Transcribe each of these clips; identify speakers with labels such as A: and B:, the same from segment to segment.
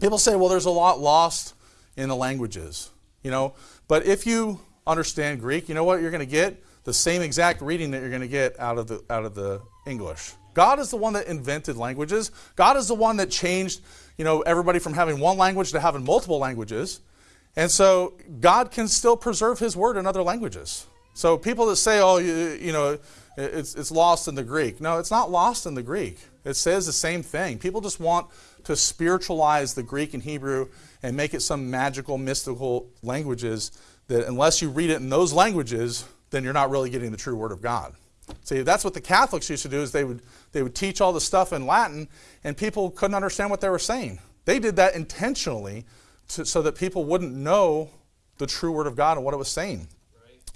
A: people say, well, there's a lot lost in the languages, you know. But if you understand Greek, you know what you're going to get? The same exact reading that you're going to get out of the out of the English. God is the one that invented languages. God is the one that changed, you know, everybody from having one language to having multiple languages. And so God can still preserve his word in other languages. So people that say, oh, you, you know, it's, it's lost in the Greek. No, it's not lost in the Greek. It says the same thing. People just want to spiritualize the Greek and Hebrew and make it some magical, mystical languages that unless you read it in those languages, then you're not really getting the true word of God. See, that's what the Catholics used to do is they would, they would teach all the stuff in Latin and people couldn't understand what they were saying. They did that intentionally to, so that people wouldn't know the true word of God and what it was saying.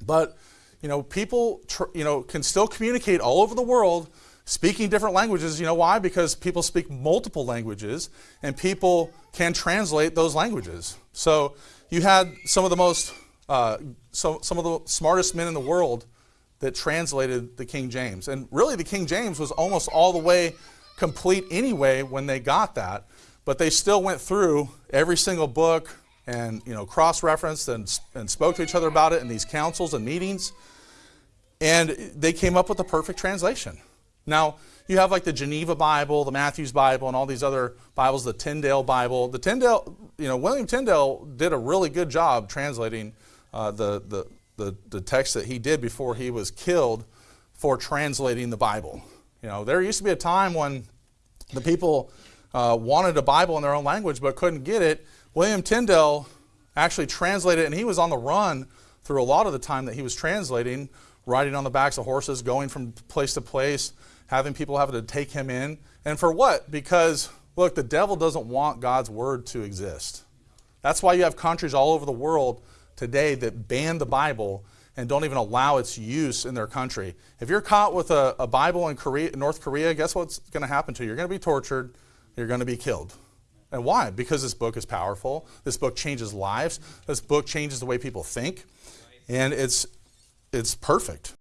A: But, you know, people, you know, can still communicate all over the world speaking different languages. You know why? Because people speak multiple languages and people can translate those languages. So you had some of the most, uh, so, some of the smartest men in the world that translated the King James. And really the King James was almost all the way complete anyway when they got that, but they still went through every single book and you know cross-referenced and, and spoke to each other about it in these councils and meetings. And they came up with the perfect translation. Now, you have like the Geneva Bible, the Matthew's Bible, and all these other Bibles, the Tyndale Bible. The Tyndale, you know, William Tyndale did a really good job translating uh, the, the, the, the text that he did before he was killed for translating the Bible. You know, there used to be a time when the people uh, wanted a Bible in their own language but couldn't get it. William Tyndale actually translated and he was on the run through a lot of the time that he was translating, riding on the backs of horses, going from place to place, having people having to take him in. And for what? Because, look, the devil doesn't want God's word to exist. That's why you have countries all over the world today that ban the Bible and don't even allow its use in their country. If you're caught with a, a Bible in Korea, North Korea, guess what's going to happen to you? You're going to be tortured. You're going to be killed. And why? Because this book is powerful. This book changes lives. This book changes the way people think. And it's, it's perfect.